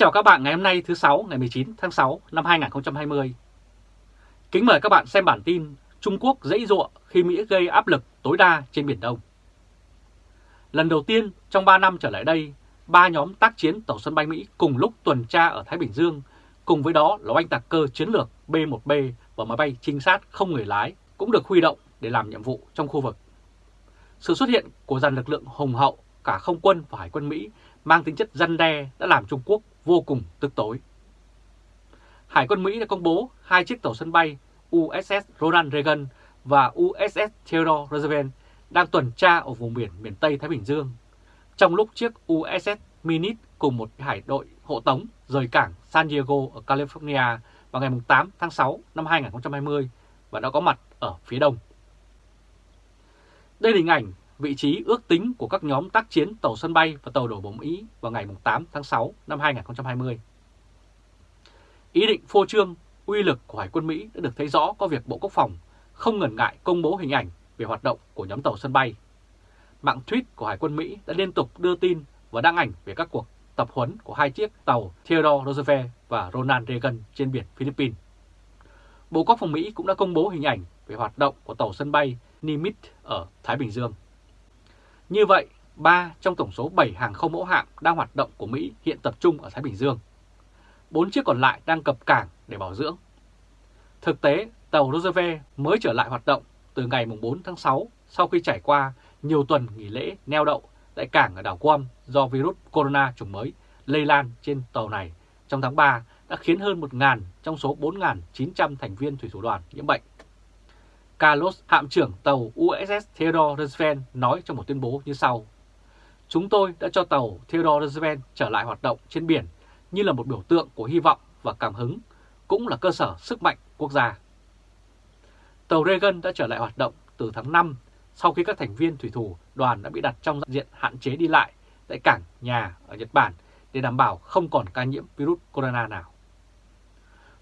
chào các bạn ngày hôm nay thứ sáu ngày 19 tháng 6 năm 2020. Kính mời các bạn xem bản tin Trung Quốc dãy ruộng khi Mỹ gây áp lực tối đa trên Biển Đông. Lần đầu tiên trong 3 năm trở lại đây, ba nhóm tác chiến tàu sân bay Mỹ cùng lúc tuần tra ở Thái Bình Dương, cùng với đó là oanh tạc cơ chiến lược B-1B và máy bay trinh sát không người lái cũng được huy động để làm nhiệm vụ trong khu vực. Sự xuất hiện của dàn lực lượng hùng hậu cả không quân và hải quân Mỹ mang tính chất răn đe đã làm Trung Quốc vô cùng tức tối. Hải quân Mỹ đã công bố hai chiếc tàu sân bay USS Ronald Reagan và USS Theodore Roosevelt đang tuần tra ở vùng biển miền Tây Thái Bình Dương, trong lúc chiếc USS Minute cùng một hải đội hộ tống rời cảng San Diego ở California vào ngày 8 tháng 6 năm 2020 và đã có mặt ở phía đông. Đây là hình ảnh vị trí ước tính của các nhóm tác chiến tàu sân bay và tàu đổ bộ Mỹ vào ngày 8 tháng 6 năm 2020. Ý định phô trương, uy lực của Hải quân Mỹ đã được thấy rõ có việc Bộ Quốc phòng không ngần ngại công bố hình ảnh về hoạt động của nhóm tàu sân bay. Mạng tweet của Hải quân Mỹ đã liên tục đưa tin và đăng ảnh về các cuộc tập huấn của hai chiếc tàu Theodore Roosevelt và Ronald Reagan trên biển Philippines. Bộ Quốc phòng Mỹ cũng đã công bố hình ảnh về hoạt động của tàu sân bay Nimitz ở Thái Bình Dương. Như vậy, 3 trong tổng số 7 hàng không mẫu hạm đang hoạt động của Mỹ hiện tập trung ở Thái Bình Dương. 4 chiếc còn lại đang cập cảng để bảo dưỡng. Thực tế, tàu Roosevelt mới trở lại hoạt động từ ngày 4 tháng 6 sau khi trải qua nhiều tuần nghỉ lễ neo đậu tại cảng ở đảo Guam do virus corona chủng mới lây lan trên tàu này trong tháng 3 đã khiến hơn 1.000 trong số 4.900 thành viên thủy thủ đoàn nhiễm bệnh. Carlos, hạm trưởng tàu USS Theodore Roosevelt nói trong một tuyên bố như sau. Chúng tôi đã cho tàu Theodore Roosevelt trở lại hoạt động trên biển như là một biểu tượng của hy vọng và cảm hứng, cũng là cơ sở sức mạnh quốc gia. Tàu Reagan đã trở lại hoạt động từ tháng 5 sau khi các thành viên thủy thủ đoàn đã bị đặt trong diện hạn chế đi lại tại cảng nhà ở Nhật Bản để đảm bảo không còn ca nhiễm virus corona nào.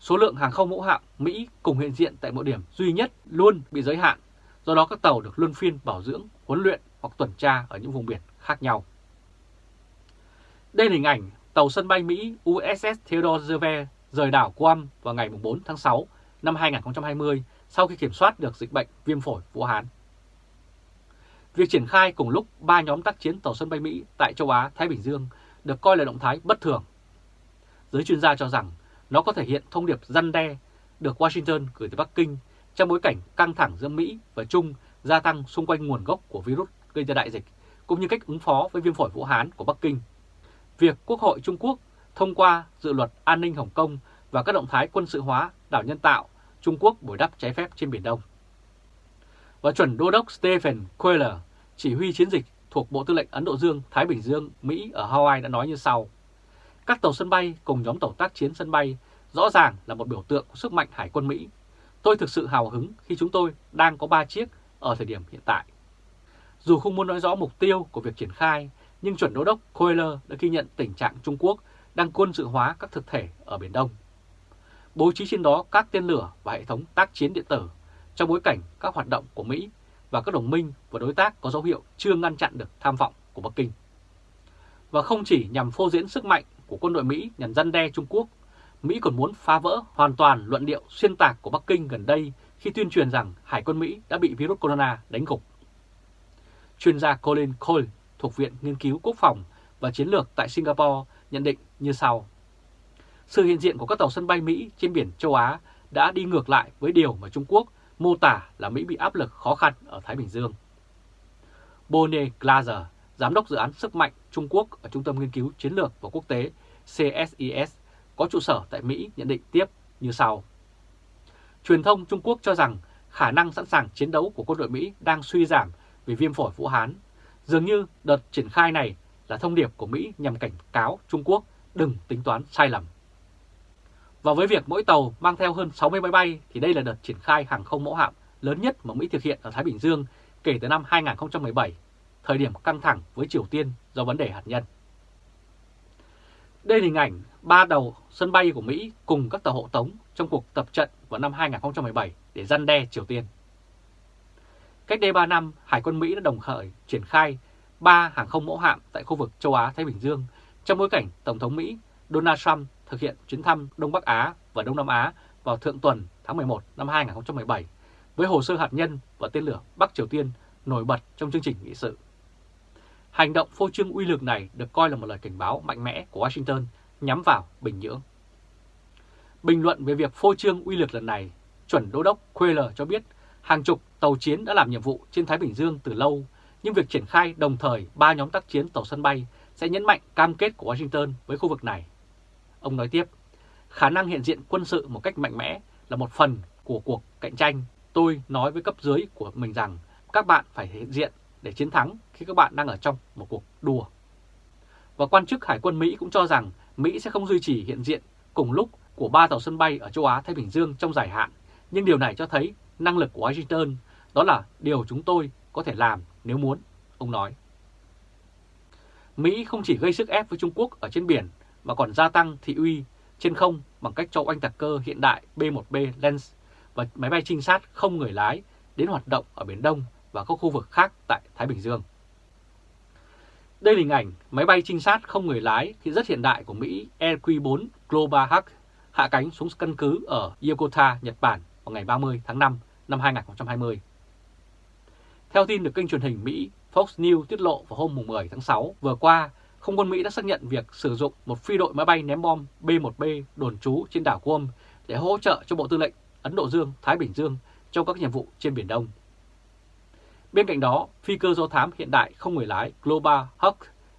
Số lượng hàng không mẫu hạm Mỹ cùng hiện diện tại mỗi điểm duy nhất luôn bị giới hạn, do đó các tàu được luân phiên bảo dưỡng, huấn luyện hoặc tuần tra ở những vùng biển khác nhau. Đây là hình ảnh tàu sân bay Mỹ USS Theodore Roosevelt rời đảo Guam vào ngày 4 tháng 6 năm 2020 sau khi kiểm soát được dịch bệnh viêm phổi Vũ Hán. Việc triển khai cùng lúc ba nhóm tác chiến tàu sân bay Mỹ tại châu Á, Thái Bình Dương được coi là động thái bất thường. Giới chuyên gia cho rằng nó có thể hiện thông điệp răn đe được Washington gửi tới Bắc Kinh trong bối cảnh căng thẳng giữa Mỹ và Trung gia tăng xung quanh nguồn gốc của virus gây ra đại dịch, cũng như cách ứng phó với viêm phổi Vũ Hán của Bắc Kinh. Việc Quốc hội Trung Quốc thông qua dự luật an ninh Hồng Kông và các động thái quân sự hóa đảo nhân tạo Trung Quốc bồi đắp trái phép trên Biển Đông. Và chuẩn đô đốc Stephen Quayle, chỉ huy chiến dịch thuộc Bộ Tư lệnh Ấn Độ Dương, Thái Bình Dương, Mỹ ở Hawaii đã nói như sau. Các tàu sân bay cùng nhóm tàu tác chiến sân bay rõ ràng là một biểu tượng của sức mạnh Hải quân Mỹ. Tôi thực sự hào hứng khi chúng tôi đang có 3 chiếc ở thời điểm hiện tại. Dù không muốn nói rõ mục tiêu của việc triển khai, nhưng chuẩn đô đốc Koehler đã ghi nhận tình trạng Trung Quốc đang quân sự hóa các thực thể ở Biển Đông. Bố trí trên đó các tên lửa và hệ thống tác chiến điện tử trong bối cảnh các hoạt động của Mỹ và các đồng minh và đối tác có dấu hiệu chưa ngăn chặn được tham vọng của Bắc Kinh. Và không chỉ nhằm phô diễn sức mạnh của quân đội Mỹ nhằm răn đe Trung Quốc, Mỹ còn muốn phá vỡ hoàn toàn luận điệu xuyên tạc của Bắc Kinh gần đây khi tuyên truyền rằng Hải quân Mỹ đã bị virus corona đánh gục. Chuyên gia Colin Cole thuộc Viện Nghiên cứu Quốc phòng và Chiến lược tại Singapore nhận định như sau. Sự hiện diện của các tàu sân bay Mỹ trên biển châu Á đã đi ngược lại với điều mà Trung Quốc mô tả là Mỹ bị áp lực khó khăn ở Thái Bình Dương. Bonnie Glaser, Giám đốc dự án sức mạnh Trung Quốc ở Trung tâm Nghiên cứu Chiến lược và Quốc tế CSIS có trụ sở tại Mỹ nhận định tiếp như sau. Truyền thông Trung Quốc cho rằng khả năng sẵn sàng chiến đấu của quân đội Mỹ đang suy giảm vì viêm phổi Vũ Hán. Dường như đợt triển khai này là thông điệp của Mỹ nhằm cảnh cáo Trung Quốc đừng tính toán sai lầm. Và với việc mỗi tàu mang theo hơn 60 máy bay thì đây là đợt triển khai hàng không mẫu hạm lớn nhất mà Mỹ thực hiện ở Thái Bình Dương kể từ năm 2017, thời điểm căng thẳng với Triều Tiên do vấn đề hạt nhân. Đây là hình ảnh ba đầu sân bay của Mỹ cùng các tàu hộ tống trong cuộc tập trận vào năm 2017 để răn đe Triều Tiên. Cách đây 3 năm, Hải quân Mỹ đã đồng khởi triển khai 3 hàng không mẫu hạm tại khu vực châu Á-Thái Bình Dương trong bối cảnh Tổng thống Mỹ Donald Trump thực hiện chuyến thăm Đông Bắc Á và Đông Nam Á vào thượng tuần tháng 11 năm 2017 với hồ sơ hạt nhân và tên lửa Bắc Triều Tiên nổi bật trong chương trình nghị sự. Hành động phô trương uy lực này được coi là một lời cảnh báo mạnh mẽ của Washington nhắm vào Bình Nhưỡng. Bình luận về việc phô trương uy lực lần này, chuẩn đô đốc Quayle cho biết hàng chục tàu chiến đã làm nhiệm vụ trên Thái Bình Dương từ lâu, nhưng việc triển khai đồng thời ba nhóm tác chiến tàu sân bay sẽ nhấn mạnh cam kết của Washington với khu vực này. Ông nói tiếp, khả năng hiện diện quân sự một cách mạnh mẽ là một phần của cuộc cạnh tranh. Tôi nói với cấp dưới của mình rằng các bạn phải hiện diện để chiến thắng khi các bạn đang ở trong một cuộc đua. Và quan chức Hải quân Mỹ cũng cho rằng Mỹ sẽ không duy trì hiện diện cùng lúc của ba tàu sân bay ở châu Á-Thái Bình Dương trong dài hạn, nhưng điều này cho thấy năng lực của Washington, đó là điều chúng tôi có thể làm nếu muốn, ông nói. Mỹ không chỉ gây sức ép với Trung Quốc ở trên biển mà còn gia tăng thị uy trên không bằng cách cho oanh tạc cơ hiện đại B-1B Lens và máy bay trinh sát không người lái đến hoạt động ở Biển Đông và các khu vực khác tại Thái Bình Dương. Đây là hình ảnh máy bay trinh sát không người lái thì rất hiện đại của Mỹ EQ-4 Global Hawk hạ cánh xuống căn cứ ở Yokota, Nhật Bản vào ngày 30 tháng 5 năm 2020. Theo tin được kênh truyền hình Mỹ Fox News tiết lộ vào hôm 10 tháng 6 vừa qua, không quân Mỹ đã xác nhận việc sử dụng một phi đội máy bay ném bom B-1B đồn trú trên đảo Guam để hỗ trợ cho Bộ Tư lệnh Ấn Độ Dương, Thái Bình Dương trong các nhiệm vụ trên Biển Đông. Bên cạnh đó, phi cơ do thám hiện đại không người lái Global Hawk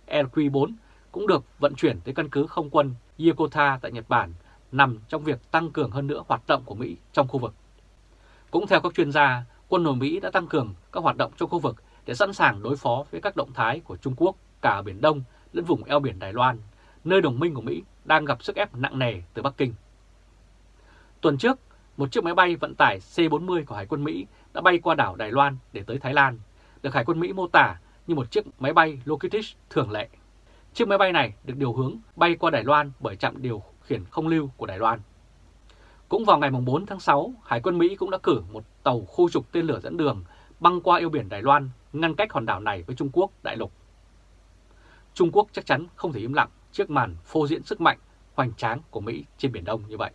LQ-4 cũng được vận chuyển tới căn cứ không quân Yokota tại Nhật Bản nằm trong việc tăng cường hơn nữa hoạt động của Mỹ trong khu vực. Cũng theo các chuyên gia, quân đội Mỹ đã tăng cường các hoạt động trong khu vực để sẵn sàng đối phó với các động thái của Trung Quốc cả ở Biển Đông lẫn vùng eo biển Đài Loan, nơi đồng minh của Mỹ đang gặp sức ép nặng nề từ Bắc Kinh. Tuần trước, một chiếc máy bay vận tải C-40 của Hải quân Mỹ đã bay qua đảo Đài Loan để tới Thái Lan, được Hải quân Mỹ mô tả như một chiếc máy bay Lockheed thường lệ. Chiếc máy bay này được điều hướng bay qua Đài Loan bởi trạm điều khiển không lưu của Đài Loan. Cũng vào ngày 4 tháng 6, Hải quân Mỹ cũng đã cử một tàu khu trục tên lửa dẫn đường băng qua eo biển Đài Loan, ngăn cách hòn đảo này với Trung Quốc đại lục. Trung Quốc chắc chắn không thể im lặng trước màn phô diễn sức mạnh hoành tráng của Mỹ trên Biển Đông như vậy.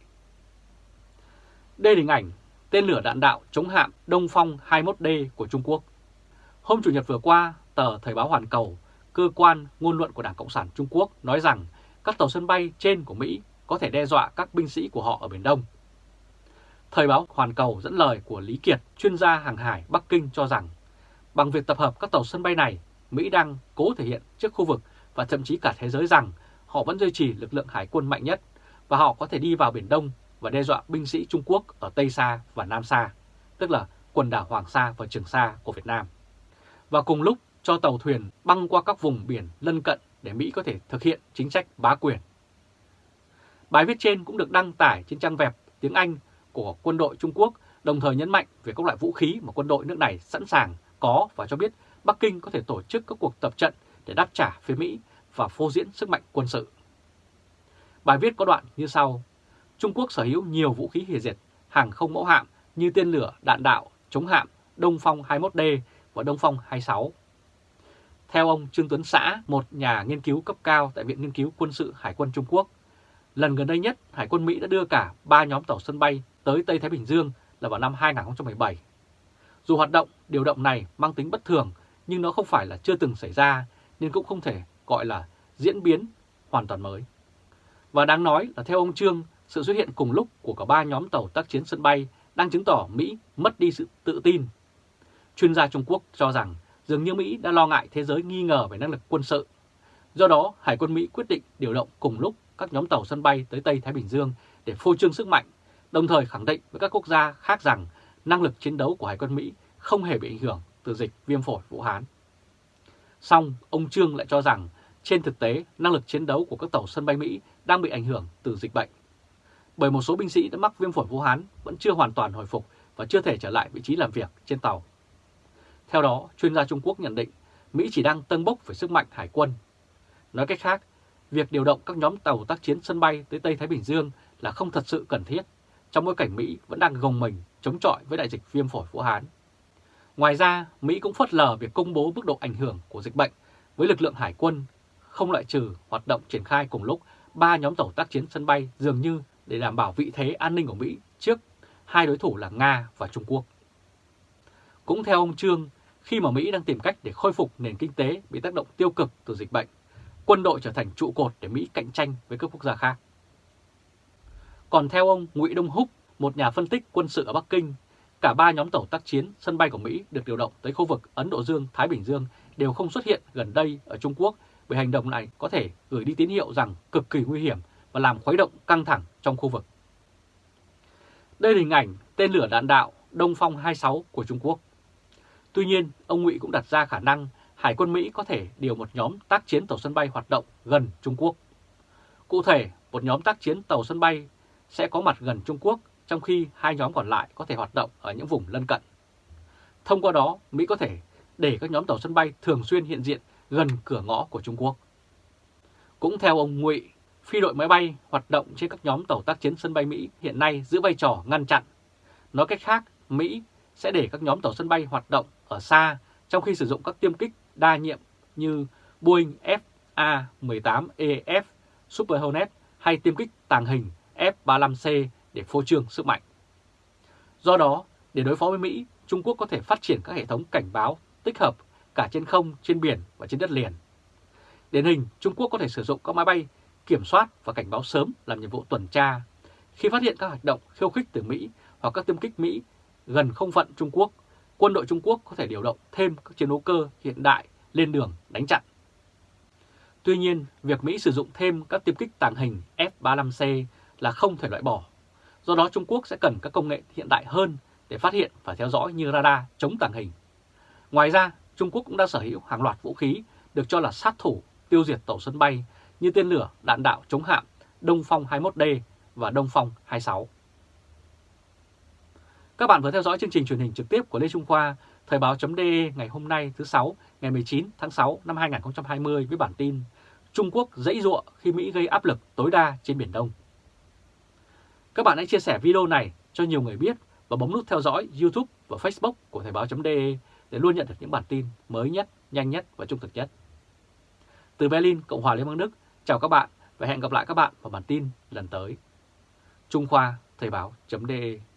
Đây là hình ảnh tên lửa đạn đạo chống hạm Đông Phong 21D của Trung Quốc. Hôm Chủ nhật vừa qua, tờ Thời báo Hoàn Cầu, cơ quan ngôn luận của Đảng Cộng sản Trung Quốc nói rằng các tàu sân bay trên của Mỹ có thể đe dọa các binh sĩ của họ ở Biển Đông. Thời báo Hoàn Cầu dẫn lời của Lý Kiệt, chuyên gia hàng hải Bắc Kinh cho rằng bằng việc tập hợp các tàu sân bay này, Mỹ đang cố thể hiện trước khu vực và thậm chí cả thế giới rằng họ vẫn duy trì lực lượng hải quân mạnh nhất và họ có thể đi vào Biển Đông và đe dọa binh sĩ Trung Quốc ở Tây Sa và Nam Sa, tức là quần đảo Hoàng Sa và Trường Sa của Việt Nam. Và cùng lúc cho tàu thuyền băng qua các vùng biển lân cận để Mỹ có thể thực hiện chính sách bá quyền. Bài viết trên cũng được đăng tải trên trang web tiếng Anh của quân đội Trung Quốc, đồng thời nhấn mạnh về các loại vũ khí mà quân đội nước này sẵn sàng có và cho biết Bắc Kinh có thể tổ chức các cuộc tập trận để đáp trả phía Mỹ và phô diễn sức mạnh quân sự. Bài viết có đoạn như sau. Trung Quốc sở hữu nhiều vũ khí hủy diệt hàng không mẫu hạm như tên lửa, đạn đạo, chống hạm Đông Phong 21D và Đông Phong 26. Theo ông Trương Tuấn Xã, một nhà nghiên cứu cấp cao tại Viện Nghiên cứu Quân sự Hải quân Trung Quốc, lần gần đây nhất Hải quân Mỹ đã đưa cả ba nhóm tàu sân bay tới Tây Thái Bình Dương là vào năm 2017. Dù hoạt động điều động này mang tính bất thường nhưng nó không phải là chưa từng xảy ra nên cũng không thể gọi là diễn biến hoàn toàn mới. Và đáng nói là theo ông Trương, sự xuất hiện cùng lúc của cả ba nhóm tàu tác chiến sân bay đang chứng tỏ Mỹ mất đi sự tự tin. Chuyên gia Trung Quốc cho rằng dường như Mỹ đã lo ngại thế giới nghi ngờ về năng lực quân sự. Do đó, Hải quân Mỹ quyết định điều động cùng lúc các nhóm tàu sân bay tới Tây Thái Bình Dương để phô trương sức mạnh, đồng thời khẳng định với các quốc gia khác rằng năng lực chiến đấu của Hải quân Mỹ không hề bị ảnh hưởng từ dịch viêm phổi Vũ Hán. Song, ông Trương lại cho rằng trên thực tế năng lực chiến đấu của các tàu sân bay Mỹ đang bị ảnh hưởng từ dịch bệnh. Bởi một số binh sĩ đã mắc viêm phổi Vũ Hán vẫn chưa hoàn toàn hồi phục và chưa thể trở lại vị trí làm việc trên tàu. Theo đó, chuyên gia Trung Quốc nhận định Mỹ chỉ đang tân bốc về sức mạnh hải quân. Nói cách khác, việc điều động các nhóm tàu tác chiến sân bay tới Tây Thái Bình Dương là không thật sự cần thiết, trong bối cảnh Mỹ vẫn đang gồng mình chống chọi với đại dịch viêm phổi Vũ Hán. Ngoài ra, Mỹ cũng phớt lờ việc công bố mức độ ảnh hưởng của dịch bệnh với lực lượng hải quân, không loại trừ hoạt động triển khai cùng lúc ba nhóm tàu tác chiến sân bay dường như để đảm bảo vị thế an ninh của Mỹ trước hai đối thủ là Nga và Trung Quốc. Cũng theo ông Trương, khi mà Mỹ đang tìm cách để khôi phục nền kinh tế bị tác động tiêu cực từ dịch bệnh, quân đội trở thành trụ cột để Mỹ cạnh tranh với các quốc gia khác. Còn theo ông Ngụy Đông Húc, một nhà phân tích quân sự ở Bắc Kinh, cả ba nhóm tàu tác chiến sân bay của Mỹ được điều động tới khu vực Ấn Độ Dương-Thái Bình Dương đều không xuất hiện gần đây ở Trung Quốc bởi hành động này có thể gửi đi tín hiệu rằng cực kỳ nguy hiểm và làm khuấy động căng thẳng trong khu vực. Đây là hình ảnh tên lửa đạn đạo Đông Phong 26 của Trung Quốc. Tuy nhiên, ông Ngụy cũng đặt ra khả năng Hải quân Mỹ có thể điều một nhóm tác chiến tàu sân bay hoạt động gần Trung Quốc. Cụ thể, một nhóm tác chiến tàu sân bay sẽ có mặt gần Trung Quốc, trong khi hai nhóm còn lại có thể hoạt động ở những vùng lân cận. Thông qua đó, Mỹ có thể để các nhóm tàu sân bay thường xuyên hiện diện gần cửa ngõ của Trung Quốc. Cũng theo ông Ngụy, phi đội máy bay hoạt động trên các nhóm tàu tác chiến sân bay Mỹ hiện nay giữ vai trò ngăn chặn. Nói cách khác, Mỹ sẽ để các nhóm tàu sân bay hoạt động ở xa trong khi sử dụng các tiêm kích đa nhiệm như Boeing FA-18EF Super Hornet hay tiêm kích tàng hình F-35C để phô trương sức mạnh. Do đó, để đối phó với Mỹ, Trung Quốc có thể phát triển các hệ thống cảnh báo tích hợp cả trên không, trên biển và trên đất liền. Điển hình, Trung Quốc có thể sử dụng các máy bay kiểm soát và cảnh báo sớm làm nhiệm vụ tuần tra. Khi phát hiện các hoạt động khiêu khích từ Mỹ hoặc các tiêm kích Mỹ gần không phận Trung Quốc, quân đội Trung Quốc có thể điều động thêm các chiến đấu cơ hiện đại lên đường đánh chặn. Tuy nhiên, việc Mỹ sử dụng thêm các tiêm kích tàng hình F-35C là không thể loại bỏ. Do đó Trung Quốc sẽ cần các công nghệ hiện đại hơn để phát hiện và theo dõi như radar chống tàng hình. Ngoài ra, Trung Quốc cũng đã sở hữu hàng loạt vũ khí được cho là sát thủ tiêu diệt tàu sân bay như tên lửa đạn đạo chống hạm Đông Phong 21D và Đông Phong 26. Các bạn vừa theo dõi chương trình truyền hình trực tiếp của Lê Trung Khoa, Thời báo.de ngày hôm nay thứ Sáu, ngày 19 tháng 6 năm 2020 với bản tin Trung Quốc dãy ruộng khi Mỹ gây áp lực tối đa trên Biển Đông. Các bạn hãy chia sẻ video này cho nhiều người biết và bấm nút theo dõi YouTube và Facebook của Thời báo.de để luôn nhận được những bản tin mới nhất, nhanh nhất và trung thực nhất. Từ Berlin, Cộng hòa Liên bang Đức, chào các bạn và hẹn gặp lại các bạn vào bản tin lần tới. Trung Khoa Thời báo.de